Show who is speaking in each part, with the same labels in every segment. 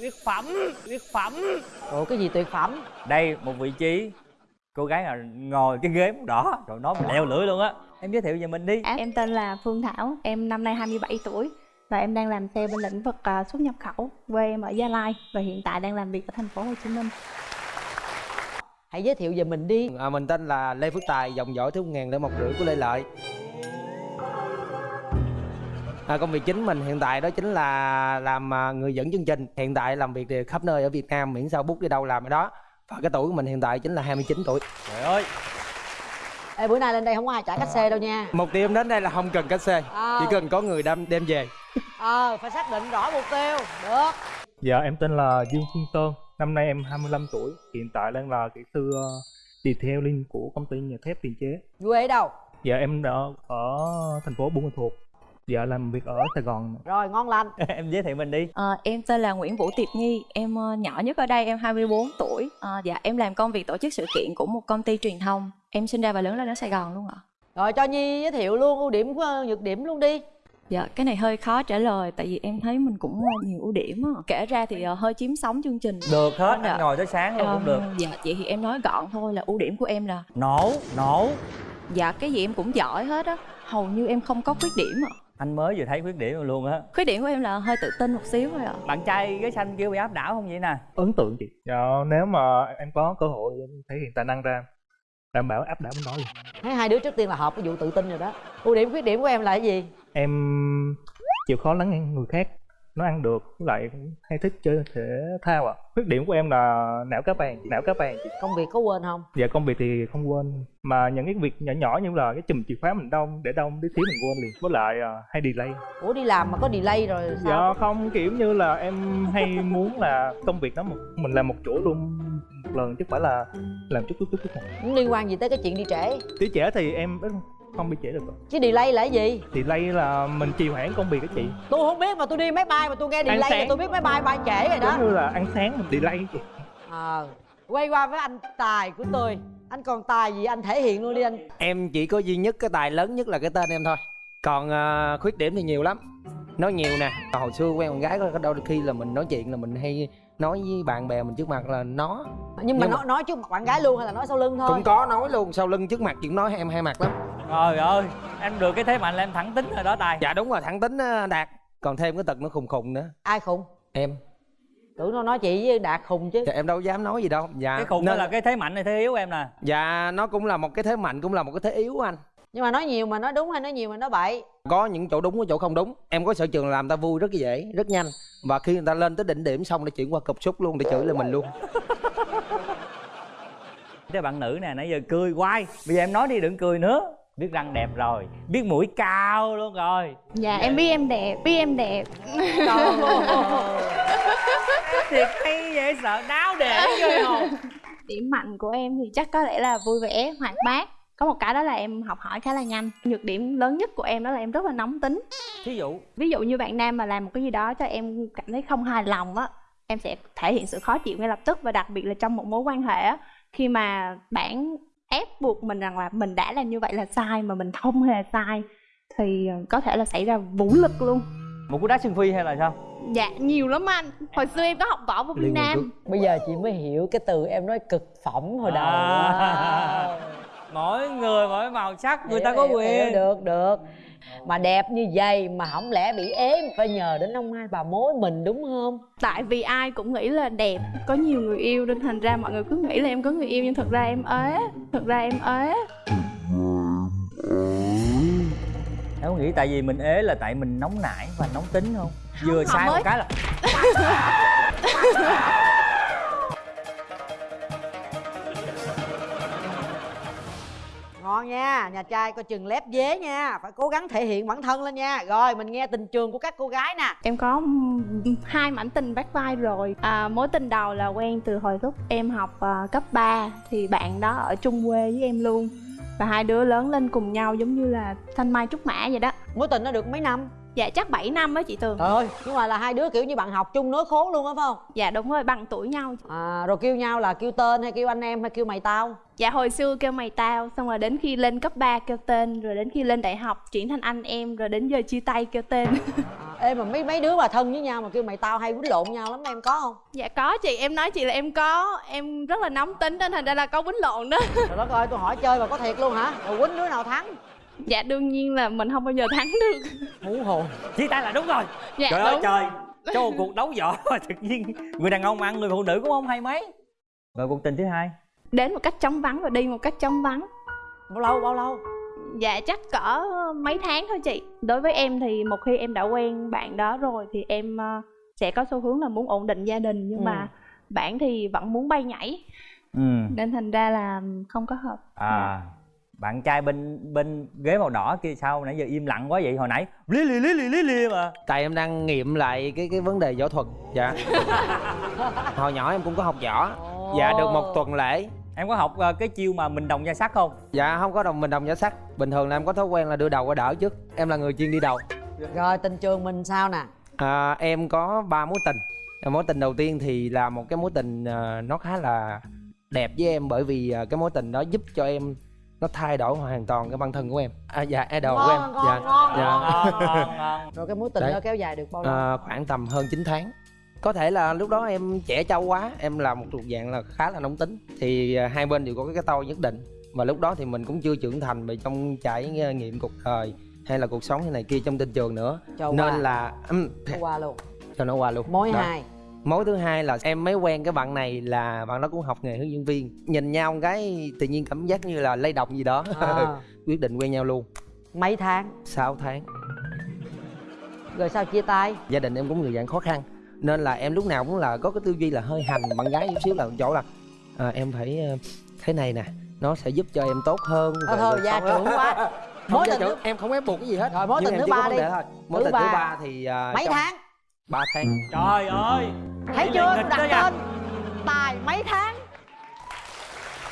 Speaker 1: tuyệt phẩm tuyệt phẩm
Speaker 2: ủa cái gì tuyệt phẩm
Speaker 1: đây một vị trí cô gái nào ngồi cái ghế màu đỏ rồi nói mình leo lưỡi luôn á em giới thiệu về mình đi
Speaker 3: Em tên là Phương Thảo, em năm nay 27 tuổi và em đang làm sale bên lĩnh vực à, xuất nhập khẩu. Quê em ở Gia Lai và hiện tại đang làm việc ở thành phố Hồ Chí Minh.
Speaker 2: hãy giới thiệu về mình đi
Speaker 4: À, mình tên là Lê Phước Tài, dòng dõi thứ một ngàn để một rưỡi của Lê Lợi. À, công việc chính mình hiện tại đó chính là làm à, người dẫn chương trình. Hiện tại làm việc thì khắp nơi ở Việt Nam, miễn sao bút đi đâu làm ở đó. Và cái tuổi của mình hiện tại chính là 29 tuổi.
Speaker 1: trời ơi
Speaker 2: Ê, bữa nay lên đây không có ai trả cách xe đâu nha
Speaker 4: Mục tiêu em đến đây là không cần cách xe,
Speaker 2: Ờ.
Speaker 4: chỉ cần có người đem đem về.
Speaker 2: ờ phải xác định rõ mục tiêu được
Speaker 5: Dạ em tên là Dương Phương Sơn Năm nay em 25 tuổi Hiện tại đang là kỹ sư uh, detailing của công ty nhà thép tiền chế
Speaker 2: quê ở đâu
Speaker 5: Dạ em đã ở thành phố Buôn Ma Thuột Dạ làm việc ở Sài Gòn
Speaker 2: rồi ngon lành
Speaker 1: em giới thiệu mình đi
Speaker 6: Ờ, em tên là Nguyễn Vũ Tiệp Nhi, em ờ, nhỏ nhất ở đây, em 24 tuổi. Ờ, dạ, em làm công việc tổ chức sự kiện của một công ty truyền thông. Em sinh ra và lớn lên ở Sài Gòn luôn ạ.
Speaker 2: rồi cho nhi giới thiệu luôn ưu điểm của nhược điểm luôn đi
Speaker 6: Dạ, cái này hơi khó trả lời tại vì em thấy mình cũng nhiều ưu điểm á. Kể ra thì ờ, hơi chiếm sóng chương trình.
Speaker 1: được hết
Speaker 6: Dạ.
Speaker 1: anh ngồi tới sáng luôn
Speaker 6: Ờ,
Speaker 1: cũng được
Speaker 6: Dạ, vậy thì em nói gọn thôi là ưu điểm của em là
Speaker 1: nổ nổ
Speaker 6: dạ cái gì em cũng giỏi hết á. Hầu như em không có khuyết điểm ạ.
Speaker 1: Anh mới vừa thấy khuyết điểm luôn á.
Speaker 6: Khuyết điểm của em là hơi tự tin một xíu thôi ạ.
Speaker 1: bạn trai ghế xanh kêu bị áp đảo không vậy nè?
Speaker 5: Ấn tượng chị. Dạ nếu mà em có cơ hội em thể hiện tài năng ra Đảm bảo áp đảo đó luôn.
Speaker 2: Thấy hai đứa trước tiên là hợp cái vụ tự tin rồi đó. Ưu điểm khuyết điểm của em là cái gì?
Speaker 5: Em chịu khó lắng nghe người khác Nó ăn được với lại hay thích chơi thể thao ạ Khuyết điểm của em là não cá vàng Não cá chị
Speaker 2: công việc có quên không?
Speaker 5: Dạ công việc thì không quên Mà những cái việc nhỏ nhỏ như là cái chùm chìa khóa mình đông Để đông tí xíu mình quên liền. Với lại à, hay delay.
Speaker 2: Ủa đi làm mà có delay rồi sao?
Speaker 5: Dạ không kiểu như là em hay muốn là công việc đó một mình làm một chỗ luôn. Một lần chứ phải là làm chút chút chút chút
Speaker 2: liên quan gì tới cái chuyện đi trễ?
Speaker 5: Tí trễ thì em không bị trễ được rồi.
Speaker 2: chứ delay là cái gì
Speaker 5: thì lay là mình trì hoãn công việc đó chị
Speaker 2: tôi không biết mà tôi đi máy bay mà tôi nghe delay là
Speaker 5: sáng.
Speaker 2: tôi biết máy bay bay trễ rồi đó
Speaker 5: giống như là ăn sáng mình delay chị
Speaker 2: ờ quay qua với anh tài của tôi anh còn tài gì anh thể hiện luôn đi anh
Speaker 4: Em chỉ có duy nhất cái tài lớn nhất là cái tên em thôi. Còn à, khuyết điểm thì nhiều lắm. Nói nhiều nè. Hồi xưa quen con gái có đôi khi là mình nói chuyện là mình hay nói với bạn bè mình trước mặt là nó
Speaker 2: nhưng mà
Speaker 4: Nhưng mà-
Speaker 2: nói nói trước mặt bạn gái luôn hay là nói sau lưng thôi
Speaker 4: cũng có nói luôn sau lưng trước mặt chuyện nói em hai mặt lắm
Speaker 1: trời ơi em được cái thế mạnh là em thẳng tính rồi đó tài.
Speaker 4: Dạ đúng rồi thẳng tính á, đạt. Còn thêm cái tật nó khùng khùng nữa.
Speaker 2: Ai khùng?
Speaker 4: Em.
Speaker 2: Tưởng nó nói chị với đạt khùng chứ.
Speaker 4: Dạ em đâu dám nói gì đâu. Dạ
Speaker 1: cái khùng đó
Speaker 4: nên-
Speaker 1: là cái thế mạnh này thế yếu em nè?
Speaker 4: Dạ nó cũng là một cái thế mạnh cũng là một cái thế yếu anh.
Speaker 2: Nhưng mà nói nhiều mà nói đúng hay nói nhiều mà nói bậy.
Speaker 4: Có những chỗ đúng có chỗ không đúng. Em có sở trường làm ta vui rất dễ rất nhanh. Và khi người ta lên tới đỉnh điểm xong để chuyển qua cục xúc luôn để chửi lên mình luôn.
Speaker 1: Cái bạn nữ nè nãy giờ cười hoài. Bây giờ em nói đi đừng cười nữa biết răng đẹp rồi biết mũi cao luôn rồi
Speaker 3: Dạ em biết em đẹp, biết em đẹp.
Speaker 1: thiệt hay dễ sợ đáo để ghê hồn
Speaker 3: Điểm mạnh của em thì chắc có lẽ là vui vẻ, hoạt bát. Có một cái đó là em học hỏi khá là nhanh. Nhược điểm lớn nhất của em đó là em rất là nóng tính.
Speaker 1: thí dụ
Speaker 3: Ví dụ như bạn nam mà làm một cái gì đó cho em cảm thấy không hài lòng á, em sẽ thể hiện sự khó chịu ngay lập tức và đặc biệt là trong một mối quan hệ á, khi mà bạn ép buộc mình rằng là mình đã làm như vậy là sai mà mình không hề sai thì ờ, có thể là xảy ra vũ lực luôn.
Speaker 1: một cú đá xương phi hay là sao
Speaker 3: Dạ nhiều lắm anh. Hồi xưa em có học võ vô Việt Nam.
Speaker 2: bây giờ chị mới hiểu cái từ em nói cực phẩm hồi đầu
Speaker 1: À. mỗi người mỗi màu sắc người ta
Speaker 2: Hiểu,
Speaker 1: có
Speaker 2: hiểu, hiểu,
Speaker 1: quyền
Speaker 2: được được mà đẹp như vậy mà không lẽ bị ế phải nhờ đến ông hai bà mối mình đúng không?
Speaker 3: Tại vì ai cũng nghĩ là đẹp, có nhiều người yêu nên thành ra mọi người cứ nghĩ là em có người yêu nhưng thật ra em ế, thật ra em ế.
Speaker 1: em có nghĩ tại vì mình ế là tại mình nóng nảy và nóng tính không? Vừa sai
Speaker 3: mới-
Speaker 1: một cái là
Speaker 2: ngon nha nhà trai coi chừng lép dế nha phải cố gắng thể hiện bản thân lên nha. Rồi mình nghe tình trường của các cô gái nè.
Speaker 3: Em có hai mảnh tình vắt vai rồi. À, Mối tình đầu là quen từ hồi lúc em học à, cấp 3 Thì bạn đó ở chung quê với em luôn. Và hai đứa lớn lên cùng nhau giống như là thanh mai trúc mã vậy đó.
Speaker 2: Mối tình nó được mấy năm
Speaker 3: dạ chắc 7 năm á chị tường.
Speaker 2: Trời ơi nhưng mà là hai đứa kiểu như bạn học chung nối khố luôn á phải không?
Speaker 3: Dạ đúng rồi bằng tuổi nhau
Speaker 2: à rồi kêu nhau là kêu tên hay kêu anh em hay kêu mày tao?
Speaker 3: Dạ hồi xưa kêu mày tao xong rồi đến khi lên cấp 3 kêu tên rồi đến khi lên đại học chuyển thành anh em rồi đến giờ chia tay kêu tên.
Speaker 2: À, ê mà mấy mấy đứa mà thân với nhau mà kêu mày tao hay quýnh lộn nhau lắm em có không?
Speaker 3: Dạ có chị em nói chị là em có em rất là nóng tính nên thành ra là có quýnh lộn đó.
Speaker 2: Trời đất ơi tôi hỏi chơi mà có thiệt luôn hả? Rồi quýnh đứa nào thắng
Speaker 3: dạ đương nhiên là mình không bao giờ thắng được.
Speaker 2: Hú hồn
Speaker 1: chia tay là đúng rồi.
Speaker 3: Dạ
Speaker 1: trời ơi
Speaker 3: đúng.
Speaker 1: trời. Cho một cuộc đấu võ tự nhiên người đàn ông ăn người phụ nữ cũng không hay mấy. Rồi cuộc tình thứ hai.
Speaker 3: Đến một cách chóng vắng và đi một cách chóng vắng.
Speaker 2: Bao lâu bao lâu?
Speaker 3: Dạ chắc cỡ mấy tháng thôi chị. Đối với em thì một khi em đã quen bạn đó rồi thì em ờ, sẽ có xu hướng là muốn ổn định gia đình. Nhưng
Speaker 2: Ừ.
Speaker 3: mà bạn thì vẫn muốn bay nhảy.
Speaker 1: Ừ.
Speaker 3: Nên thành ra là không có hợp.
Speaker 1: À bạn trai bên bên ghế màu đỏ kia sao? Nãy giờ im lặng quá vậy hồi nãy lý li lý li lý li mà.
Speaker 4: Tại em đang nghiệm lại cái cái vấn đề võ thuật dạ. Hồi nhỏ em cũng có học võ. Dạ được một tuần lễ.
Speaker 1: Em có học ờ, cái chiêu mà mình đồng gia sắt không?
Speaker 4: Dạ không có đồng mình đồng giả sắt bình thường là em có thói quen là đưa đầu qua đỡ trước. Em là người chuyên đi đầu.
Speaker 2: Rồi tình trường mình sao nè?
Speaker 4: À, em có ba mối tình. À, mối tình đầu tiên thì là một cái mối tình à, nó khá là đẹp với em bởi vì cái mối tình đó giúp cho em nó thay đổi hoàn toàn cái bản thân của em. À, dạ idol của em.
Speaker 2: Ngon ngon
Speaker 4: dạ
Speaker 2: ngon
Speaker 4: dạ.
Speaker 1: ngon ngon ngon
Speaker 2: rồi cái mối tình
Speaker 4: Đấy.
Speaker 2: đó kéo dài được bao lâu?
Speaker 4: à, khoảng tầm hơn 9 tháng. Có thể là lúc đó em trẻ trâu quá em là một thuộc dạng là khá là nóng tính. Thì à, hai bên đều có cái tôi nhất định. Và lúc đó thì mình cũng chưa trưởng thành về trong trải nghiệm cuộc đời hay là cuộc sống như này kia trong tình trường nữa.
Speaker 2: Cho
Speaker 4: nên
Speaker 2: qua.
Speaker 4: là um,
Speaker 2: qua luôn.
Speaker 4: cho nó qua luôn.
Speaker 2: Mối
Speaker 4: Đó.
Speaker 2: hai
Speaker 4: mối thứ hai là em mới quen cái bạn này là bạn đó cũng học nghề hướng dẫn viên. Nhìn nhau cái tự nhiên cảm giác như là lay động gì đó.
Speaker 2: À,
Speaker 4: quyết định quen nhau luôn.
Speaker 2: Mấy tháng?
Speaker 4: 6 tháng.
Speaker 2: Rồi sao chia tay?
Speaker 4: Gia đình em cũng người dạng khó khăn nên là em lúc nào cũng là có cái tư duy là hơi hành bạn gái chút xíu là chỗ là à, em phải ờ, thế này nè nó sẽ giúp cho em tốt hơn về
Speaker 2: thôi gia trưởng quá. Mối tình thứ,
Speaker 4: em không ép buộc cái gì hết.
Speaker 2: Rồi, mối tình thứ ba đi.
Speaker 4: thôi. Mối tình thứ
Speaker 2: ba.
Speaker 4: thì à,
Speaker 2: mấy
Speaker 4: trong
Speaker 2: tháng
Speaker 4: ba tháng.
Speaker 1: Trời ơi.
Speaker 2: Thấy chưa? đặt tên tài mấy tháng?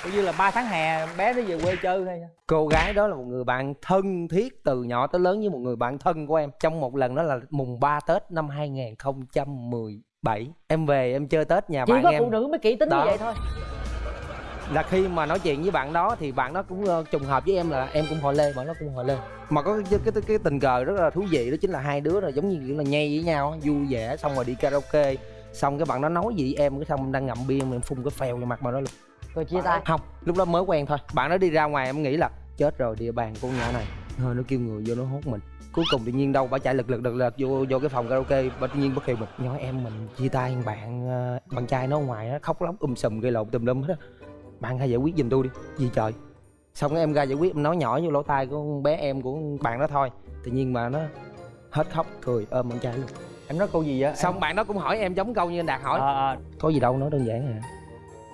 Speaker 1: Coi như là 3 tháng hè bé nó về quê chơi thôi
Speaker 4: cô gái đó là một người bạn thân thiết từ nhỏ tới lớn với một người bạn thân của em. Trong một lần đó là mùng 3 tết năm 2017 em về em chơi tết nhà
Speaker 2: chỉ
Speaker 4: bạn
Speaker 2: có
Speaker 4: em.
Speaker 2: phụ nữ mới kỹ tính
Speaker 4: Đó.
Speaker 2: như vậy thôi
Speaker 4: là khi mà nói chuyện với bạn đó thì bạn đó cũng ờ, trùng hợp với em là em cũng họ lê bạn đó cũng họ lê. Mà có cái, cái, cái tình cờ rất là thú vị đó chính là hai đứa là giống như kiểu là nhây với nhau á, vui vẻ xong rồi đi karaoke. Xong cái bạn đó nói gì em cái xong em đang ngậm bia mà em phun cái phèo vào mặt bạn đó luôn.
Speaker 2: Rồi chia tay.
Speaker 4: Không lúc đó mới quen thôi. Bạn đó đi ra ngoài em nghĩ là chết rồi địa bàn con nhỏ này. Thôi nó kêu người vô nó hốt mình. Cuối cùng tự nhiên đâu bà chạy lực lực lực lực vô vô cái phòng karaoke bà tự nhiên bất kêu mình nói em mình chia tay bạn ờ, bạn trai nó ở ngoài á khóc lóc um sùm gây lộn tùm lum hết á bạn hãy giải quyết giùm tôi đi gì trời. Xong em ra giải quyết em nói nhỏ vô lỗ tai của con bé em của bạn đó thôi. Tự nhiên mà nó hết khóc cười ôm bạn trai luôn.
Speaker 1: Em nói câu gì vậy?
Speaker 4: Xong bạn đó cũng hỏi em giống câu như anh đạt hỏi.
Speaker 1: Ờ, ờ.
Speaker 4: có gì đâu nói đơn giản à.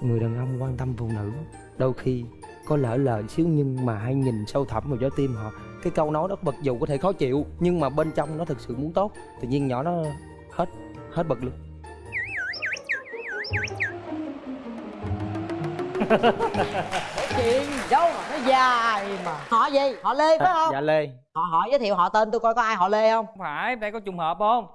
Speaker 4: Người đàn ông quan tâm phụ nữ đôi khi có lỡ lời xíu nhưng mà hãy nhìn sâu thẳm vào trái tim họ. Cái câu nói đó mặc dù có thể khó chịu nhưng mà bên trong nó thực sự muốn tốt. Tự nhiên nhỏ nó hết hết bực luôn
Speaker 2: chuyện đâu mà nó dài mà. Họ gì? Họ lê phải không?
Speaker 4: Dạ lê.
Speaker 2: Họ hỏi giới thiệu họ tên tôi coi có ai họ lê không?
Speaker 1: Không phải đây có trùng hợp không?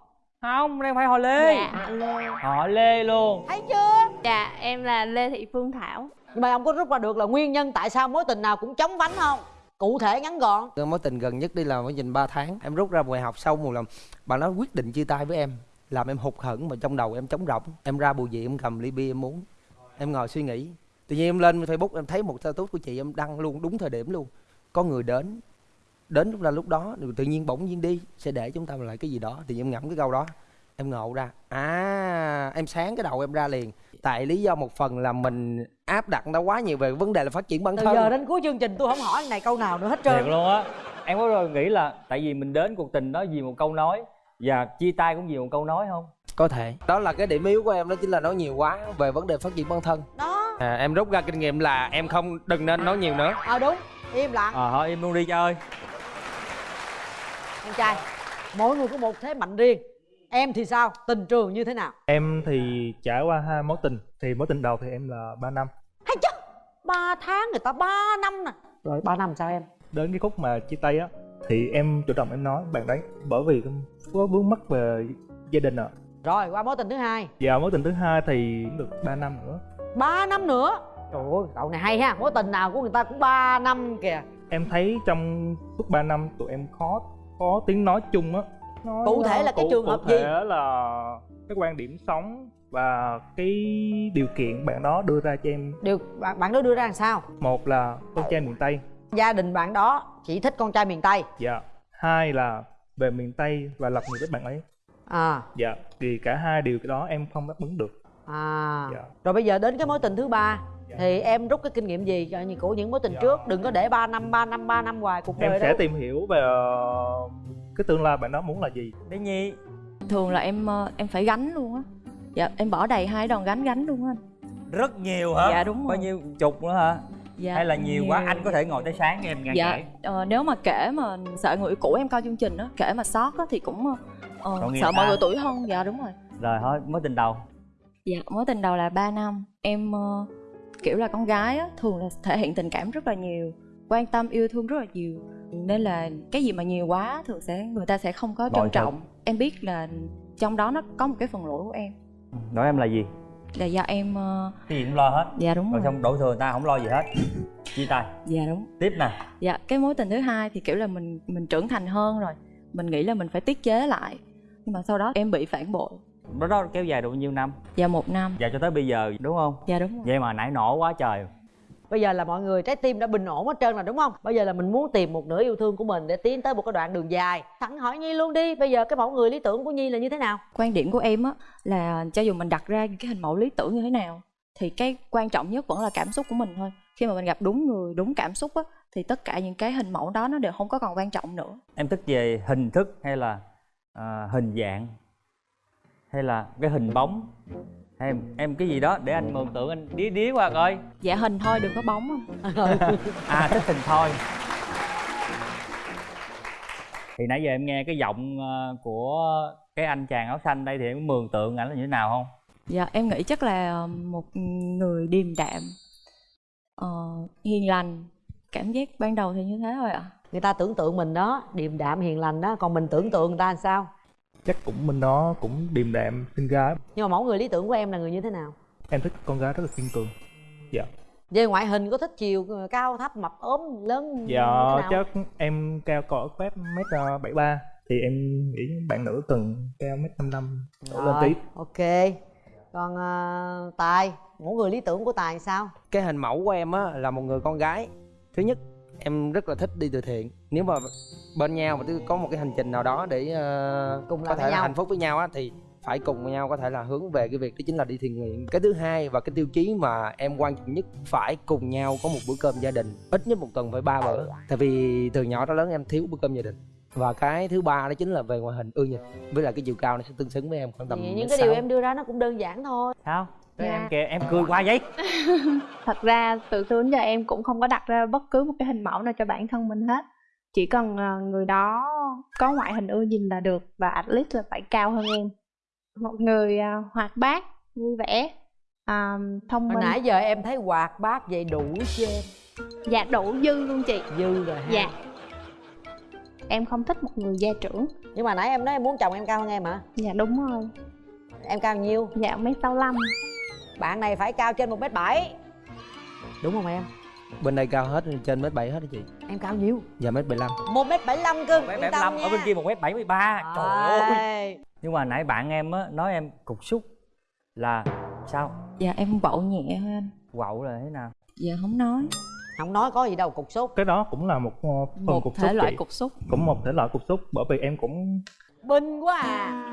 Speaker 1: Không đây phải họ lê.
Speaker 3: Dạ. Lê
Speaker 1: họ lê luôn.
Speaker 2: Thấy chưa?
Speaker 3: Dạ em là lê thị phương thảo.
Speaker 2: Nhưng mà ông có rút ra được là nguyên nhân tại sao mối tình nào cũng chóng vánh không? Cụ thể ngắn gọn.
Speaker 4: Mối tình gần nhất đi là mối tình 3 tháng. Em rút ra bài học sau một lần. Bạn nó quyết định chia tay với em làm em hụt hẫng mà trong đầu em trống rỗng. Em ra bù dị em cầm ly bia em uống. Em ngồi suy nghĩ tự nhiên em lên facebook em thấy một status của chị em đăng luôn đúng thời điểm luôn. Có người đến đến lúc ra lúc đó tự nhiên bỗng nhiên đi sẽ để chúng ta lại cái gì đó. Thì em ngẫm cái câu đó em ngộ ra à em sáng cái đầu em ra liền. Tại lý do một phần là mình áp đặt nó quá nhiều về vấn đề là phát triển bản
Speaker 2: từ
Speaker 4: thân.
Speaker 2: giờ đến cuối chương trình tôi không hỏi này câu nào nữa hết
Speaker 1: thiệt
Speaker 2: trơn
Speaker 1: luôn á. Em có rồi nghĩ là tại vì mình đến cuộc tình đó vì một câu nói và chia tay cũng vì một câu nói không?
Speaker 4: Có thể. Đó là cái điểm yếu của em đó chính là nói nhiều quá về vấn đề phát triển bản thân.
Speaker 2: Đó
Speaker 4: à, em rút ra kinh nghiệm là em không đừng nên nói nhiều nữa.
Speaker 2: Ờ đúng. Im lặng.
Speaker 1: Ờ thôi im luôn đi chơi.
Speaker 2: Em trai mỗi người có một thế mạnh riêng. Em thì sao? Tình trường như thế nào?
Speaker 5: Em thì trải qua hai mối tình. Thì mối tình đầu thì em là 3 năm.
Speaker 2: Hay chứ ba tháng người ta ba năm nè. Rồi ba năm sao em?
Speaker 5: Đến cái khúc mà chia tay á thì em chủ động em nói bạn đấy bởi vì có vướng mắc về gia đình ạ.
Speaker 2: Rồi qua mối tình thứ hai.
Speaker 5: Và mối tình thứ hai thì cũng được 3 năm nữa
Speaker 2: 3 năm nữa. Trời ơi cậu này hay ha mối tình nào của người ta cũng 3 năm kìa.
Speaker 5: Em thấy trong suốt 3 năm tụi em khó có tiếng nói chung á Nói
Speaker 2: Cụ thể là cái
Speaker 5: cụ-
Speaker 2: trường hợp
Speaker 5: cụ thể
Speaker 2: gì?
Speaker 5: là cái quan điểm sống và cái điều kiện bạn đó đưa ra cho em.
Speaker 2: Điều bạn bạn đó đưa ra làm sao?
Speaker 5: Một là con trai miền tây.
Speaker 2: Gia đình bạn đó chỉ thích con trai miền tây.
Speaker 5: Dạ. Hai là về miền tây và lập nghiệp với bạn ấy.
Speaker 2: À.
Speaker 5: Dạ thì cả hai điều cái đó em không đáp ứng được
Speaker 2: à.
Speaker 5: Dạ.
Speaker 2: rồi bây giờ đến cái mối tình thứ ba
Speaker 5: Dạ.
Speaker 2: thì em rút cái kinh nghiệm gì cho như của những mối tình
Speaker 5: Dạ.
Speaker 2: trước? Đừng có để 3 năm 3 năm 3 năm hoài cuộc
Speaker 5: em
Speaker 2: đời
Speaker 5: sẽ
Speaker 2: đâu.
Speaker 5: tìm hiểu về ờ, cái tương lai bạn đó muốn là gì.
Speaker 1: Bé Nhi.
Speaker 6: Thường là em ờ, em phải gánh luôn á. Dạ em bỏ đầy hai đòn gánh gánh luôn á anh.
Speaker 1: Rất nhiều hả?
Speaker 6: Dạ, đúng
Speaker 1: bao
Speaker 6: rồi.
Speaker 1: nhiêu chục nữa hả?
Speaker 6: Dạ
Speaker 1: hay là nhiều, quá anh có thể ngồi tới sáng cho em nghe
Speaker 6: dạ
Speaker 1: kể.
Speaker 6: ờ, nếu mà kể mà sợ người cũ em coi chương trình á kể mà sót á thì cũng ờ, ờ, sợ mọi người tuổi hơn. Dạ đúng rồi.
Speaker 1: Rồi thôi mối tình đầu
Speaker 6: dạ mối tình đầu là 3 năm. Em ờ, kiểu là con gái á thường là thể hiện tình cảm rất là nhiều quan tâm yêu thương rất là nhiều. Nên là cái gì mà nhiều quá thường sẽ người ta sẽ không có trân trọng. Em biết là trong đó nó có một cái phần lỗi của em.
Speaker 1: Nói em là gì?
Speaker 6: Là do em ờ,
Speaker 1: cái gì cũng lo hết.
Speaker 6: Dạ đúng
Speaker 1: rồi
Speaker 6: rồi.
Speaker 1: xong đổ thừa người ta không lo gì hết. Chia tay.
Speaker 6: Dạ đúng.
Speaker 1: Tiếp nè.
Speaker 6: Dạ cái mối tình thứ hai thì kiểu là mình mình trưởng thành hơn rồi. Mình nghĩ là mình phải tiết chế lại. Nhưng mà sau đó em bị phản bội
Speaker 1: đó, đó kéo dài được bao nhiêu năm?
Speaker 6: Dạ một năm.
Speaker 1: Và cho tới bây giờ đúng không?
Speaker 6: Dạ đúng rồi.
Speaker 1: Vậy mà nãy nổ quá trời.
Speaker 2: Bây giờ là mọi người trái tim đã bình ổn hết trơn rồi đúng không? Bây giờ là mình muốn tìm một nửa yêu thương của mình để tiến tới một cái đoạn đường dài. Thẳng hỏi nhi luôn đi. Bây giờ cái mẫu người lý tưởng của nhi là như thế nào?
Speaker 6: Quan điểm của em á là cho dù mình đặt ra những cái hình mẫu lý tưởng như thế nào thì cái quan trọng nhất vẫn là cảm xúc của mình thôi. Khi mà mình gặp đúng người đúng cảm xúc á thì tất cả những cái hình mẫu đó nó đều không có còn quan trọng nữa.
Speaker 1: Em thích về hình thức hay là à, hình dạng hay là cái hình bóng. Em, em cái gì đó để anh mường tượng anh đía đía qua coi.
Speaker 6: Dạ hình thôi đừng có bóng không?
Speaker 1: À thích hình thôi. Thì nãy giờ em nghe cái giọng ờ, của cái anh chàng áo xanh đây thì em mường tượng ảnh là như thế nào không?
Speaker 6: Dạ em nghĩ chắc là một người điềm đạm ờ, hiền lành. Cảm giác ban đầu thì như thế thôi ạ.
Speaker 2: Người ta tưởng tượng mình đó điềm đạm hiền lành đó. Còn mình tưởng tượng người ta làm sao
Speaker 5: chắc cũng bên đó cũng điềm đạm xinh gái.
Speaker 2: Nhưng mà mẫu người lý tưởng của em là người như thế nào?
Speaker 5: Em thích con gái rất là kiên cường. Dạ.
Speaker 2: Về ngoại hình có thích chiều cao thấp mập ốm lớn
Speaker 5: dạ chắc em cao cỡ phép mét ờ, bảy ba thì em nghĩ bạn nữ cần cao mét năm năm đổ lên tí.
Speaker 2: ok. Còn ờ, tài mẫu người lý tưởng của tài sao?
Speaker 4: Cái hình mẫu của em á là một người con gái. Thứ nhất em rất là thích đi từ thiện. Nếu mà bên nhau mà có một cái hành trình nào đó để ờ,
Speaker 2: Cùng
Speaker 4: có
Speaker 2: làm
Speaker 4: thể là hạnh phúc với nhau á thì phải cùng với nhau có thể là hướng về cái việc đó chính là đi thiện nguyện. Cái thứ hai và cái tiêu chí mà em quan trọng nhất phải cùng nhau có một bữa cơm gia đình ít nhất một tuần phải ba bữa. Tại vì từ nhỏ tới lớn em thiếu bữa cơm gia đình. Và cái thứ ba đó chính là về ngoại hình ưa nhìn. Với lại cái chiều cao nó sẽ tương xứng với em khoảng tầm
Speaker 2: những cái điều em đưa ra nó cũng đơn giản thôi.
Speaker 1: Sao
Speaker 3: Dạ.
Speaker 1: em kìa em cười qua vậy.
Speaker 3: Thật ra từ xưa đến giờ em cũng không có đặt ra bất cứ một cái hình mẫu nào cho bản thân mình hết. Chỉ cần ờ, người đó có ngoại hình ưa nhìn là được và at least là phải cao hơn em. Một người ờ, hoạt bát vui vẻ à, thông
Speaker 2: hồi
Speaker 3: minh.
Speaker 2: nãy giờ em thấy hoạt bát vậy đủ chưa em.
Speaker 3: Dạ đủ dư luôn chị.
Speaker 2: Dư rồi ha
Speaker 3: dạ. Em không thích một người gia trưởng.
Speaker 2: Nhưng mà nãy em nói em muốn chồng em cao hơn em hả?
Speaker 3: Dạ đúng rồi.
Speaker 2: Em cao nhiêu?
Speaker 3: Dạ mấy sáu lăm
Speaker 2: bạn này phải cao trên một mét bảy. Đúng không em?
Speaker 4: Bên đây cao hết trên mét bảy hết đó chị.
Speaker 2: Em cao nhiêu
Speaker 4: và mét bảy lăm.
Speaker 2: Một mét bảy lăm cơ
Speaker 1: mét
Speaker 2: yên
Speaker 1: bảy
Speaker 2: tâm
Speaker 1: lăm
Speaker 2: nha.
Speaker 1: ở bên kia một mét bảy mươi ba. Trời ơi. nhưng mà nãy bạn em á nói em cục xúc là sao?
Speaker 6: Dạ em quậu nhẹ thôi anh.
Speaker 1: Quậu là thế nào?
Speaker 6: Dạ không nói.
Speaker 2: Không nói có gì đâu cục sốt
Speaker 5: cái đó cũng là một ờ, phần
Speaker 6: một
Speaker 5: cục
Speaker 6: thể
Speaker 5: xúc
Speaker 6: loại
Speaker 5: chị.
Speaker 6: cục xúc.
Speaker 5: Cũng một thể loại cục xúc bởi vì em cũng
Speaker 2: binh quá à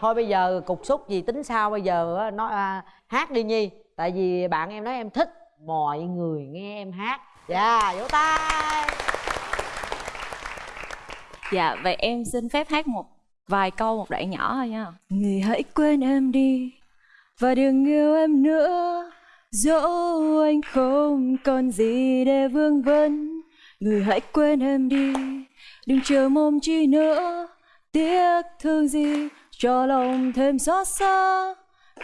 Speaker 2: thôi bây giờ cục xúc gì tính sao bây giờ á, nói à, hát đi nhi tại vì bạn em nói em thích mọi người nghe em hát dạ vỗ tay
Speaker 6: Dạ, vậy em xin phép hát một vài câu một đoạn nhỏ thôi nha. Người hãy quên em đi và đừng yêu em nữa. Dẫu anh không còn gì để vương vấn. Người hãy quên em đi, đừng chờ mong chi nữa. Tiếc thương gì cho lòng thêm xót xa.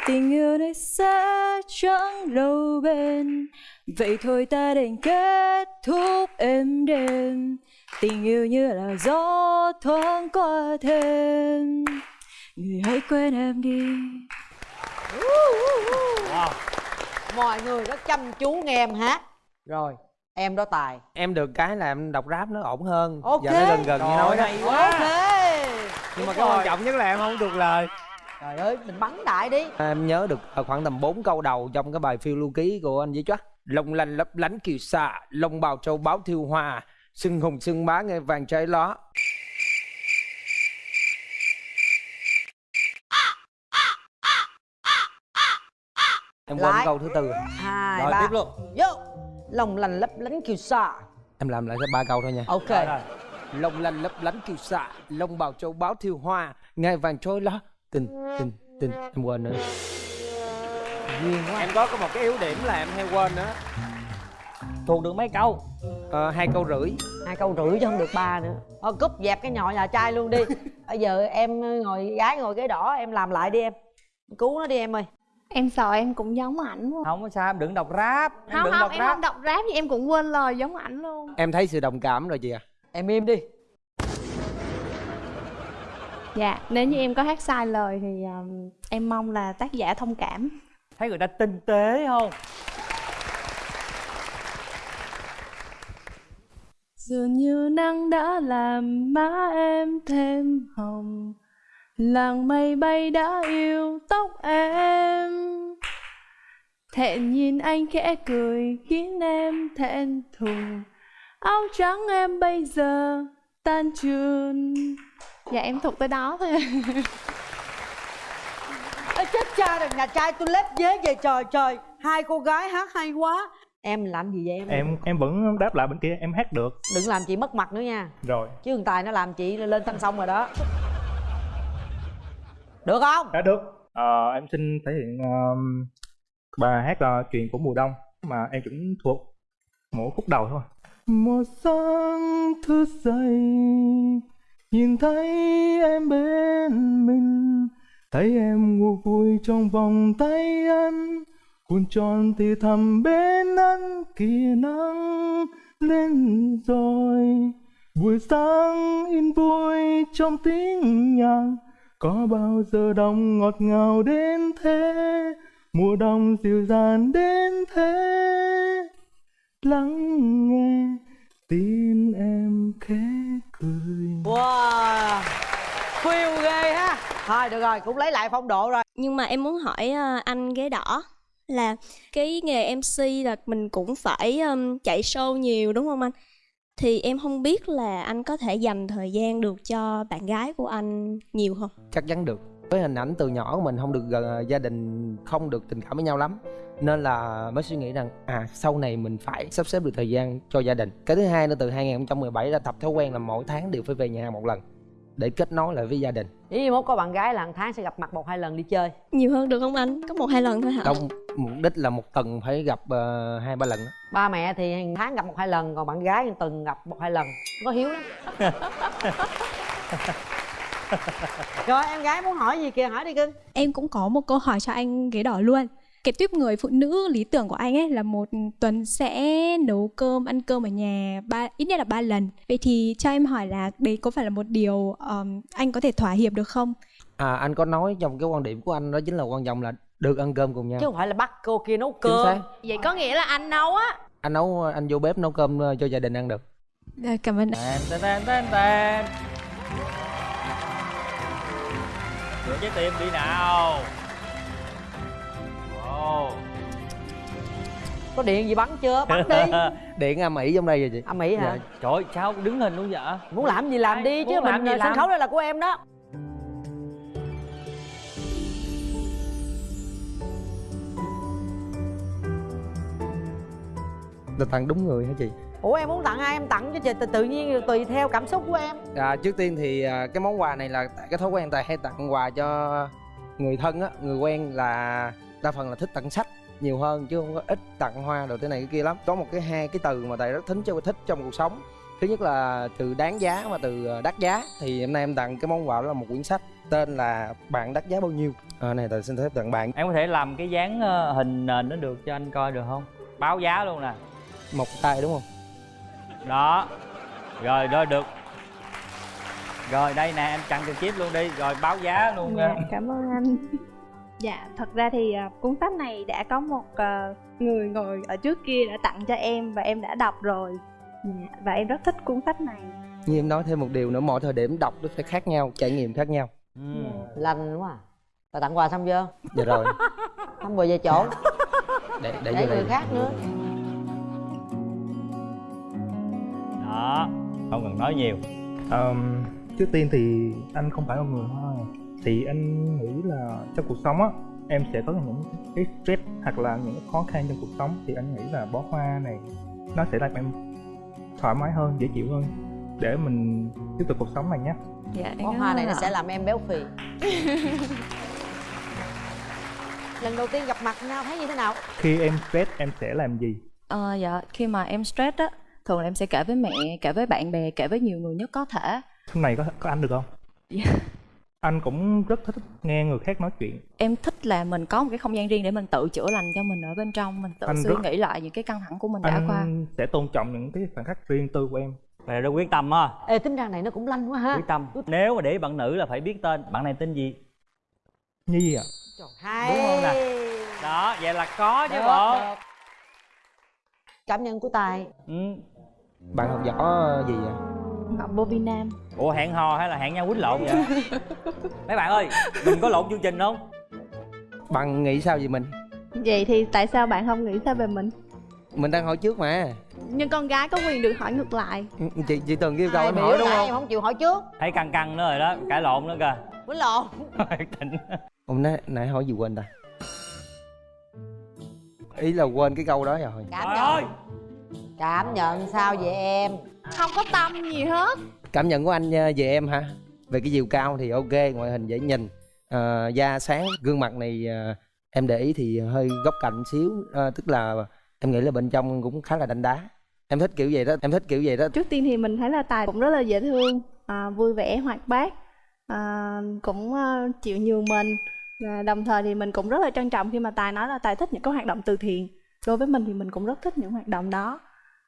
Speaker 6: Tình yêu này sẽ chẳng lâu bền. Vậy thôi ta đành kết thúc êm đềm tình yêu như là gió thoáng qua thêm. Người hãy quên em đi.
Speaker 1: Wow.
Speaker 2: mọi người rất chăm chú nghe em hát. Rồi. Em đó tài.
Speaker 4: Em được cái là em đọc rap nó ổn hơn.
Speaker 2: Ok.
Speaker 4: giờ nó gần gần như nói đó.
Speaker 1: hay quá.
Speaker 2: Ok
Speaker 4: nhưng mà cái quan trọng nhất là em không được lời.
Speaker 2: Trời ơi mình bắn đại đi.
Speaker 4: Em nhớ được ờ, khoảng tầm 4 câu đầu trong cái bài phiêu lưu ký của anh với chắc lồng lành lấp lánh kiều xạ lông bào châu báo thiêu hoa sưng hùng sưng bá nghe vàng trái ló. Em quên câu thứ tư.
Speaker 2: Hai
Speaker 1: rồi
Speaker 2: ba.
Speaker 1: tiếp luôn.
Speaker 2: Vô. Lòng lành lấp lánh kiều sa.
Speaker 4: Em làm lại cái ba câu thôi nha.
Speaker 2: Ok.
Speaker 1: Rồi, rồi.
Speaker 4: Lông lành lấp lánh kiều xạ lông bào châu báo thiêu hoa. Nghe vàng trôi lá tình tình tình em quên nữa.
Speaker 2: Duyên quá.
Speaker 4: Em có có một cái yếu điểm là em hay quên nữa
Speaker 1: thuộc được mấy câu?
Speaker 4: Ờ, hai câu rưỡi.
Speaker 2: Hai câu rưỡi chứ không được ba nữa. Thôi cúp dẹp cái nhọ nhà trai luôn đi. Bây giờ em ngồi gái ngồi ghế đỏ em làm lại đi em. Cứu nó đi em ơi.
Speaker 3: Em sợ em cũng giống ảnh luôn
Speaker 1: không có sao em đừng đọc rap. Em
Speaker 3: không
Speaker 1: đừng
Speaker 3: không
Speaker 1: đọc
Speaker 3: em
Speaker 1: rap.
Speaker 3: không đọc rap thì em cũng quên lời giống ảnh luôn.
Speaker 4: Em thấy sự đồng cảm rồi chị à
Speaker 2: em im đi.
Speaker 3: Dạ nếu như em có hát sai lời thì um, em mong là tác giả thông cảm.
Speaker 1: Thấy người ta tinh tế không?
Speaker 3: Dường như nắng đã làm má em thêm hồng Làng mây bay đã yêu tóc em. Thẹn nhìn anh khẽ cười khiến em thẹn thùng Áo trắng em bây giờ tan trường. Dạ em thuộc tới đó thôi.
Speaker 2: Ê, chết cha rồi nhà trai tôi lép dế về trời trời. Hai cô gái hát hay quá. Em làm gì vậy em?
Speaker 5: Em em vẫn đáp lại bên kia em hát được.
Speaker 2: Đừng làm chị mất mặt nữa nha.
Speaker 5: Rồi.
Speaker 2: Chứ thằng tài nó làm chị lên thanh sông rồi đó. Được không?
Speaker 5: Đã được. Ờ, em xin thể hiện um, bài hát là chuyện của mùa đông mà em cũng thuộc mỗi khúc đầu thôi một sáng thức dậy, nhìn thấy em bên mình, thấy em ngủ vui trong vòng tay anh, cuốn tròn thì thầm bên anh kia nắng lên rồi. Buổi sáng in vui trong tiếng nhạc, có bao giờ đông ngọt ngào đến thế? Mùa đông dịu dàng đến thế? Lắng nghe tin em khẽ cười
Speaker 2: wow phiêu ghê ha thôi được rồi cũng lấy lại phong độ rồi
Speaker 7: nhưng mà em muốn hỏi ờ, anh ghế đỏ là cái nghề MC là mình cũng phải um, chạy show nhiều đúng không anh? Thì em không biết là anh có thể dành thời gian được cho bạn gái của anh nhiều không?
Speaker 4: chắc chắn được với hình ảnh từ nhỏ của mình không được gần gia đình không được tình cảm với nhau lắm nên là mới suy nghĩ rằng à sau này mình phải sắp xếp được thời gian cho gia đình cái thứ hai nữa từ 2017 đã tập thói quen là mỗi tháng đều phải về nhà một lần để kết nối lại với gia đình
Speaker 2: ý mốt có bạn gái là một tháng sẽ gặp mặt một hai lần đi chơi
Speaker 7: Nhiều hơn được không anh? Có một hai lần thôi hả?
Speaker 4: trong mục đích là một tuần phải gặp ờ, hai ba lần đó.
Speaker 2: ba mẹ thì hàng tháng gặp một hai lần còn bạn gái thì tuần gặp một hai lần có hiếu lắm rồi em gái muốn hỏi gì kìa? Hỏi đi cưng.
Speaker 8: Em cũng có một câu hỏi cho anh ghế đỏ luôn. Cái tuyếp người phụ nữ lý tưởng của anh ấy là một tuần sẽ nấu cơm, ăn cơm ở nhà ba ít nhất là ba lần. Vậy thì cho em hỏi là đấy có phải là một điều um, anh có thể thỏa hiệp được không?
Speaker 4: à anh có nói trong cái quan điểm của anh đó chính là quan trọng là được ăn cơm cùng nhau.
Speaker 2: Chứ không phải là bắt cô kia nấu cơm.
Speaker 3: Vậy có nghĩa là anh nấu á.
Speaker 4: Anh nấu anh vô bếp nấu cơm ờ, cho gia đình ăn được.
Speaker 8: Dạ, Cảm ơn.
Speaker 1: Tèn Rửa trái tim đi nào. Wow.
Speaker 2: Có điện gì bắn chưa? Bắn đi.
Speaker 4: Điện âm ỉ trong đây rồi chị.
Speaker 2: À mỹ hả?
Speaker 4: Dạ.
Speaker 1: Trời ơi, sao đứng hình luôn vậy?
Speaker 2: Muốn làm gì làm đi chứ
Speaker 1: làm
Speaker 2: mình sân khấu đây là của em đó.
Speaker 4: Là tặng đúng người hả chị
Speaker 2: ủa em muốn tặng ai em tặng cho chị tự, tự nhiên tùy theo cảm xúc của em
Speaker 4: À, trước tiên thì à, cái món quà này là cái thói quen tài hay tặng quà cho người thân á, người quen là đa phần là thích tặng sách nhiều hơn chứ không có ít tặng hoa đồ thế này cái kia lắm. Có một cái hai cái từ mà tài rất thích cho thích trong cuộc sống. Thứ nhất là từ đáng giá và từ à, đắt giá thì hôm nay em tặng cái món quà đó là một quyển sách tên là bạn đắt giá bao nhiêu. À, này tài xin phép tặng bạn
Speaker 1: Em có thể làm cái dáng ờ, hình nền nó được cho anh coi được không? Báo giá luôn nè
Speaker 4: một tay đúng không?
Speaker 1: Đó rồi rồi được rồi đây nè em chặn trực tiếp luôn đi rồi báo giá luôn
Speaker 3: Dạ,
Speaker 1: nha
Speaker 3: cảm ơn anh. Dạ, thật ra thì à, cuốn sách này đã có một à, người ngồi ở trước kia đã tặng cho em và em đã đọc rồi. Dạ, và em rất thích cuốn sách này.
Speaker 4: như em nói thêm một điều nữa mọi thời điểm đọc nó sẽ khác nhau trải nghiệm khác nhau
Speaker 1: ừ.
Speaker 2: lành quá à. Rồi tặng quà xong chưa?
Speaker 4: dạ rồi
Speaker 2: Không vừa về chỗ
Speaker 4: để để
Speaker 2: Để
Speaker 4: vô đây
Speaker 2: người khác nữa
Speaker 1: đó. Không cần nói nhiều.
Speaker 5: Ờm, trước tiên thì anh không phải một người hoa thì anh nghĩ là trong cuộc sống á em sẽ có những cái stress hoặc là những khó khăn trong cuộc sống. Thì anh nghĩ là bó hoa này nó sẽ làm em thoải mái hơn dễ chịu hơn. Để mình tiếp tục cuộc sống này nhé.
Speaker 6: Dạ
Speaker 2: Bó hoa này nó sẽ làm em béo phì. Lần đầu tiên gặp mặt nhau thấy như thế nào?
Speaker 5: khi em stress em sẽ làm gì?
Speaker 6: Ờ, dạ khi mà em stress á thường là em sẽ kể với mẹ kể với bạn bè kể với nhiều người nhất có thể.
Speaker 5: Hôm này có có anh được không?
Speaker 6: Dạ.
Speaker 5: anh cũng rất thích nghe người khác nói chuyện.
Speaker 6: Em thích là mình có một cái không gian riêng để mình tự chữa lành cho mình ở bên trong mình tự
Speaker 5: Anh
Speaker 6: suy
Speaker 5: rất-
Speaker 6: nghĩ lại những cái căng thẳng của mình đã
Speaker 5: anh
Speaker 6: qua.
Speaker 5: sẽ tôn trọng những cái khoảnh khắc riêng tư của em.
Speaker 1: Vậy là rất quyết tâm á.
Speaker 2: Ê tính ra này nó cũng lanh quá ha.
Speaker 1: Quyết tâm. Nếu mà để bạn nữ là phải biết tên bạn này tên gì?
Speaker 5: Nhi ạ?
Speaker 2: Trời, Hay.
Speaker 1: Đúng không nè? đó vậy là có chứ bộ.
Speaker 2: Cảm nhận của Tài.
Speaker 1: Ừ.
Speaker 4: bạn học võ gì vậy?
Speaker 3: Ngọc Bobby Nam.
Speaker 1: ủa hẹn hò hay là hẹn nhau quýnh lộn vậy? Mấy bạn ơi mình có lộn chương trình không?
Speaker 4: Bạn nghĩ sao về mình?
Speaker 3: Vậy thì tại sao bạn không nghĩ sao về mình?
Speaker 4: mình đang hỏi trước mà.
Speaker 3: Nhưng con gái có quyền được hỏi ngược lại.
Speaker 4: chị chị từng yêu cầu
Speaker 2: Ai
Speaker 4: em hỏi đúng không?
Speaker 2: Em không chịu hỏi trước.
Speaker 1: Thấy căng căng nữa rồi đó cãi lộn nữa kìa.
Speaker 2: Quýnh lộn.
Speaker 1: Tỉnh.
Speaker 4: hôm nay nãy hỏi gì quên ta? Ý là quên cái câu đó rồi.
Speaker 1: Trời ơi
Speaker 2: Cảm nhận sao vậy em?
Speaker 3: Không có tâm gì hết.
Speaker 4: cảm nhận của anh ờ, về em hả về cái chiều cao thì ok ngoại hình dễ nhìn ờ, da sáng gương mặt này ờ, em để ý thì hơi góc cạnh xíu ờ, tức là em nghĩ là bên trong cũng khá là đanh đá em thích kiểu vậy đó em thích kiểu vậy đó
Speaker 3: Trước tiên thì mình thấy là Tài cũng rất là dễ thương, à, vui vẻ, hoạt bát, à, cũng à, chịu nhường mình. Và đồng thời thì mình cũng rất là trân trọng khi mà Tài nói là Tài thích những cái hoạt động từ thiện. Đối với mình thì mình cũng rất thích những hoạt động đó.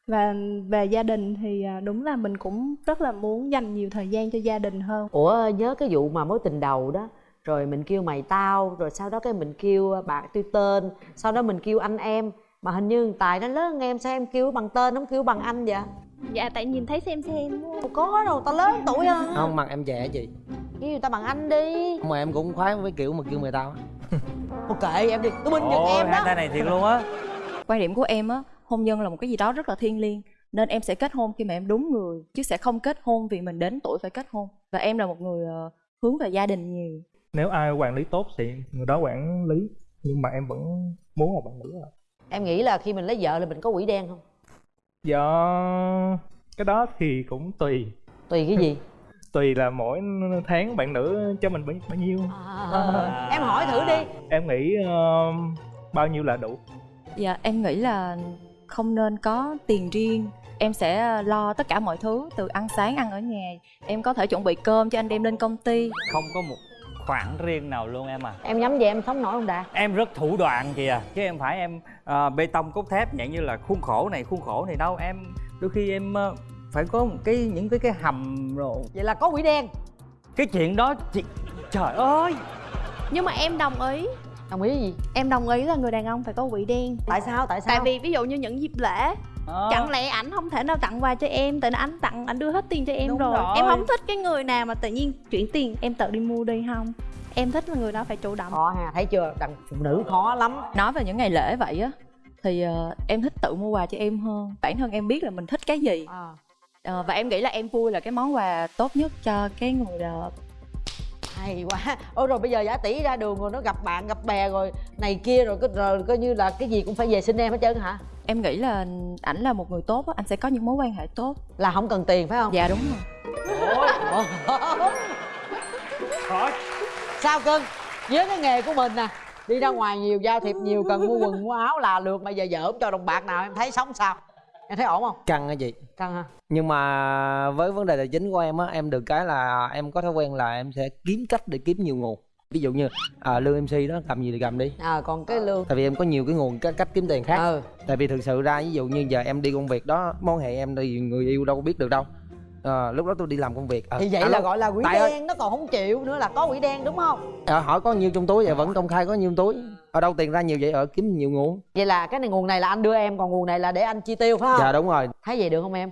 Speaker 3: Và về gia đình thì à, đúng là mình cũng rất là muốn dành nhiều thời gian cho gia đình hơn.
Speaker 2: Ủa nhớ cái vụ mà mối tình đầu đó Rồi mình kêu mày tao Rồi sau đó cái mình kêu bạn tôi tên Sau đó mình kêu anh em Mà hình như Tài nó lớn hơn em Sao em kêu bằng tên không kêu bằng anh vậy
Speaker 3: Dạ tại nhìn thấy xem xem.
Speaker 2: Đâu có đâu tao lớn tuổi hơn
Speaker 4: không mặt em trẻ chị
Speaker 2: Kêu người ta bằng anh đi
Speaker 4: mà em cũng khoái với kiểu mà kêu người tao á.
Speaker 2: Ok em đi Tôi binh giật em
Speaker 1: hai
Speaker 2: đó
Speaker 1: tay này thiệt luôn á
Speaker 6: quan điểm của em á hôn nhân là một cái gì đó rất là thiêng liêng nên em sẽ kết hôn khi mà em đúng người chứ sẽ không kết hôn vì mình đến tuổi phải kết hôn. Và em là một người ờ, hướng về gia đình nhiều.
Speaker 5: Nếu ai quản lý tốt thì người đó quản lý nhưng mà em vẫn muốn một bạn nữ ạ.
Speaker 2: Em nghĩ là khi mình lấy vợ là mình có quỷ đen không?
Speaker 5: Do cái đó thì cũng tùy.
Speaker 2: Tùy cái gì?
Speaker 5: Tùy là mỗi tháng bạn nữ cho mình bao, bao nhiêu.
Speaker 2: À, Em hỏi thử đi.
Speaker 5: Em nghĩ ờ, bao nhiêu là đủ.
Speaker 6: Dạ em nghĩ là không nên có tiền riêng. Em sẽ lo tất cả mọi thứ từ ăn sáng ăn ở nhà. Em có thể chuẩn bị cơm cho anh đem lên công ty.
Speaker 1: Không có một khoản riêng nào luôn em à.
Speaker 2: Em nhắm về em sống nổi không Đạt?
Speaker 1: Em rất thủ đoạn kìa chứ em phải em ờ, bê tông cốt thép dạng như là khuôn khổ này khuôn khổ này đâu. Em đôi khi em ờ, phải có một cái những cái cái hầm rồi.
Speaker 2: Vậy là có quỷ đen.
Speaker 1: Cái chuyện đó chị trời ơi!
Speaker 3: Nhưng mà em đồng ý.
Speaker 2: Đồng ý gì
Speaker 3: Em đồng ý là người đàn ông phải có quỷ đen.
Speaker 2: Tại sao tại sao
Speaker 3: Tại vì ví dụ như những dịp lễ
Speaker 1: Ờ.
Speaker 3: Chẳng lẽ ảnh không thể nào tặng quà cho em Tại anh tặng, anh đưa hết tiền cho em
Speaker 1: Đúng
Speaker 3: rồi.
Speaker 1: rồi.
Speaker 3: Em không thích cái người nào mà tự nhiên chuyển tiền Em tự đi mua đi không Em thích là người đó phải chủ động
Speaker 2: Khó ha thấy chưa đàn phụ nữ khó lắm
Speaker 6: nói về những ngày lễ vậy á thì ờ, em thích tự mua quà cho em hơn bản thân em biết là mình thích cái gì
Speaker 2: à.
Speaker 6: Ờ, và em nghĩ là em vui là cái món quà tốt nhất cho cái người đó
Speaker 2: hay quá. Ôi rồi bây giờ giả tỷ ra đường rồi nó gặp bạn gặp bè rồi này kia rồi cứ rồi coi như là cái gì cũng phải về xin em hết trơn hả?
Speaker 6: Em nghĩ là ảnh là một người tốt á anh sẽ có những mối quan hệ tốt.
Speaker 2: Là không cần tiền phải không?
Speaker 6: Dạ đúng rồi.
Speaker 2: Sao cưng? Với cái nghề của mình nè đi ra ngoài nhiều giao thiệp nhiều cần mua quần mua áo là lượt mà giờ vợ không cho đồng bạc nào em thấy sống sao em thấy ổn không?
Speaker 4: Căng á chị.
Speaker 2: Căng ha
Speaker 4: nhưng mà với vấn đề tài chính của em á em được cái là em có thói quen là em sẽ kiếm cách để kiếm nhiều nguồn. Ví dụ như à, lương mc đó cầm gì thì cầm đi.
Speaker 2: À còn cái lương.
Speaker 4: Tại vì em có nhiều cái nguồn cách, cách kiếm tiền khác.
Speaker 2: Ừ.
Speaker 4: Tại vì thực sự ra ví dụ như giờ em đi công việc đó mối hệ em thì người yêu đâu có biết được đâu. Ờ, lúc đó tôi đi làm công việc. Ờ,
Speaker 2: thì vậy
Speaker 4: alo,
Speaker 2: là gọi là quỷ
Speaker 4: Tài ơi,
Speaker 2: đen nó còn không chịu nữa là có quỷ đen đúng không?
Speaker 4: Ờ, hỏi có nhiêu trong túi vậy? Vẫn công khai có nhiêu túi ở đâu tiền ra nhiều vậy? Ở kiếm nhiều nguồn.
Speaker 2: Vậy là cái này nguồn này là anh đưa em còn nguồn này là để anh chi tiêu phải không?
Speaker 4: Dạ đúng rồi.
Speaker 2: Thấy vậy được không em?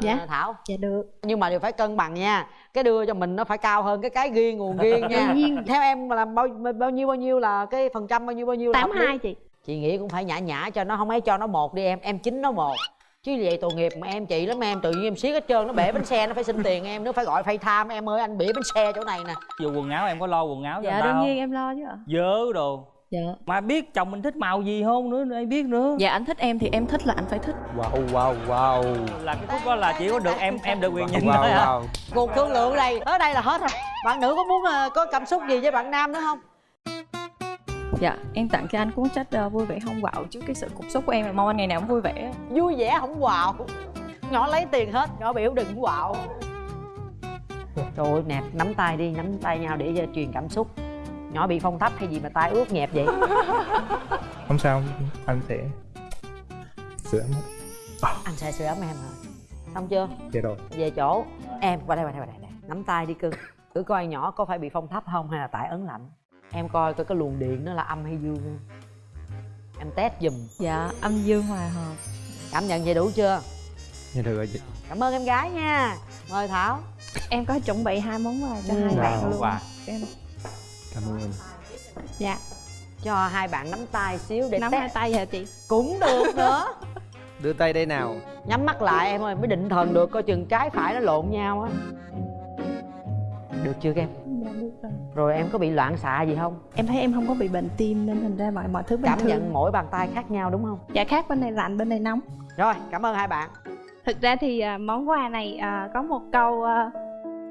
Speaker 3: Dạ.
Speaker 2: À, thảo.
Speaker 3: Dạ được.
Speaker 2: Nhưng mà đều phải cân bằng nha. Cái đưa cho mình nó phải cao hơn cái cái riêng nguồn riêng nha.
Speaker 3: Nhiên.
Speaker 2: theo em mà làm bao bao nhiêu bao nhiêu là cái phần trăm bao nhiêu bao nhiêu là
Speaker 3: tám hai chị.
Speaker 2: Chị nghĩ cũng phải nhã nhã cho nó không ấy cho nó một đi em. Em chín nó một. Chứ vậy tội nghiệp mà em chị lắm em. Tự nhiên em siết hết trơn nó bể bánh xe nó phải xin tiền em. Nó phải gọi phay tham em ơi anh bể bánh xe chỗ này nè.
Speaker 1: Dù quần áo em có lo quần áo cho
Speaker 6: dạ đương
Speaker 1: không?
Speaker 6: nhiên em lo chứ ạ.
Speaker 1: Dớ đồ
Speaker 6: dạ.
Speaker 1: Mà biết chồng mình thích màu gì không nữa, ai biết nữa.
Speaker 6: Dạ anh thích em thì em thích là anh phải thích.
Speaker 4: Wow wow wow.
Speaker 1: Là cái khúc đó là chỉ có được em em được quyền nhìn
Speaker 4: wow,
Speaker 1: thôi à.
Speaker 4: wow.
Speaker 2: cuộc thương lượng này tới đây là hết rồi. Bạn nữ có muốn ờ, có cảm xúc gì với bạn nam nữa không?
Speaker 6: Dạ em tặng cho anh cuốn sách uh, vui vẻ không quạo trước cái sự cục xúc của em là mong anh ngày nào cũng vui vẻ.
Speaker 2: Vui vẻ không quạo. Nhỏ lấy tiền hết nhỏ biểu đừng quạo. Trời ơi nè nắm tay đi nắm tay nhau để cho truyền cảm xúc nhỏ bị phong thấp hay gì mà tay ướt nhẹp vậy?
Speaker 5: Không sao anh sẽ sửa mất
Speaker 2: anh sẽ sửa ấm em hả? Xong chưa?
Speaker 5: Dạ rồi.
Speaker 2: Về chỗ. Em qua đây qua đây qua đây, đây. nắm tay đi cưng. Thử coi nhỏ có phải bị phong thấp không hay là tại ấn lạnh? Em coi coi cái luồng điện nó là âm hay dương em test giùm.
Speaker 6: Dạ âm dương hòa hợp.
Speaker 2: Cảm nhận vậy đủ chưa?
Speaker 4: Dạ được rồi chị.
Speaker 2: Cảm ơn em gái nha. Mời thảo.
Speaker 3: Em có chuẩn bị hai món quà cho
Speaker 2: Ừ.
Speaker 3: hai
Speaker 1: Dạ,
Speaker 3: bạn luôn.
Speaker 1: Quà.
Speaker 3: em
Speaker 4: cảm ơn. Em
Speaker 3: dạ.
Speaker 2: Cho hai bạn nắm tay xíu để
Speaker 3: nắm
Speaker 2: test.
Speaker 3: hai tay hả chị?
Speaker 2: Cũng được nữa.
Speaker 4: Đưa tay đây nào.
Speaker 2: Nhắm mắt lại em ơi mới định thần được coi chừng trái phải nó lộn nhau á. Được chưa em?
Speaker 3: Dạ được rồi.
Speaker 2: Rồi em có bị loạn xạ gì không?
Speaker 3: Em thấy em không có bị bệnh tim nên thành ra mọi mọi thứ bình
Speaker 2: cảm
Speaker 3: thường.
Speaker 2: nhận mỗi bàn tay khác nhau đúng không?
Speaker 3: Dạ khác bên này lạnh bên này nóng.
Speaker 2: Rồi cảm ơn hai bạn.
Speaker 3: Thực ra thì à, món quà này à, có một câu à,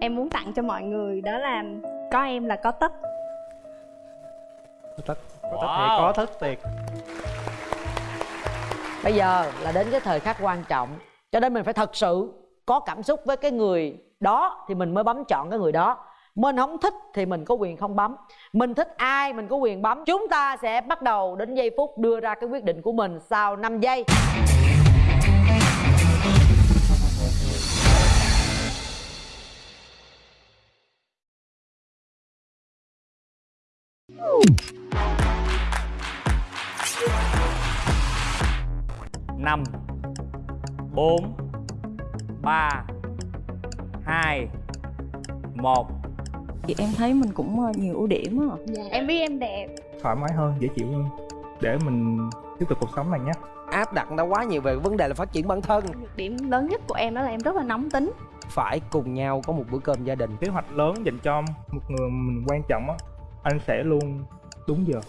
Speaker 3: em muốn tặng cho mọi người đó là có em là có tất
Speaker 5: có tất có tất
Speaker 1: Wow.
Speaker 5: thiệt có tất thiệt
Speaker 2: bây giờ là đến cái thời khắc quan trọng. Cho nên mình phải thật sự có cảm xúc với cái người đó thì mình mới bấm chọn cái người đó. Mình không thích thì mình có quyền không bấm. Mình thích ai mình có quyền bấm. Chúng ta sẽ bắt đầu đến giây phút đưa ra cái quyết định của mình sau 5 giây
Speaker 1: năm bốn ba hai một.
Speaker 6: Thì em thấy mình cũng ờ, nhiều ưu điểm á.
Speaker 3: Dạ. em biết em đẹp.
Speaker 5: Thoải mái hơn dễ chịu hơn. Để mình tiếp tục cuộc sống này nhé.
Speaker 4: Áp đặt đã quá nhiều về vấn đề là phát triển bản thân.
Speaker 3: Nhược điểm lớn nhất của em đó là em rất là nóng tính.
Speaker 4: Phải cùng nhau có một bữa cơm gia đình.
Speaker 5: Kế hoạch lớn dành cho một người mình quan trọng á anh sẽ luôn đúng giờ.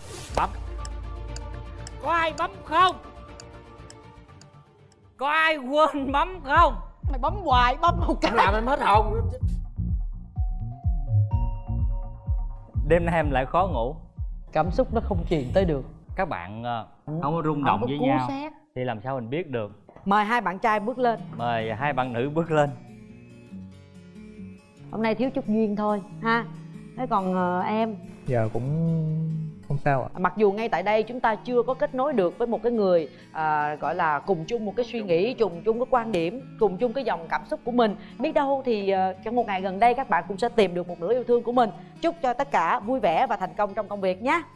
Speaker 1: Có ai bấm không? Có ai quên bấm không?
Speaker 2: mày bấm hoài bấm một cái
Speaker 4: làm em hết hồn.
Speaker 1: Đêm nay em lại khó ngủ.
Speaker 2: Cảm xúc nó không truyền tới được.
Speaker 1: Các bạn ờ, không có rung động với nhau
Speaker 2: sát
Speaker 1: Thì làm sao mình biết được?
Speaker 2: Mời hai bạn trai bước lên.
Speaker 1: Mời hai bạn nữ bước lên.
Speaker 2: Hôm nay thiếu chút duyên thôi ha thế còn ờ, em?
Speaker 5: Giờ cũng không sao ạ.
Speaker 2: Mặc dù ngay tại đây chúng ta chưa có kết nối được với một cái người à, gọi là cùng chung một cái suy nghĩ cùng chung cái quan điểm cùng chung cái dòng cảm xúc của mình. Biết đâu thì ờ, trong một ngày gần đây các bạn cũng sẽ tìm được một nửa yêu thương của mình. Chúc cho tất cả vui vẻ và thành công trong công việc nhé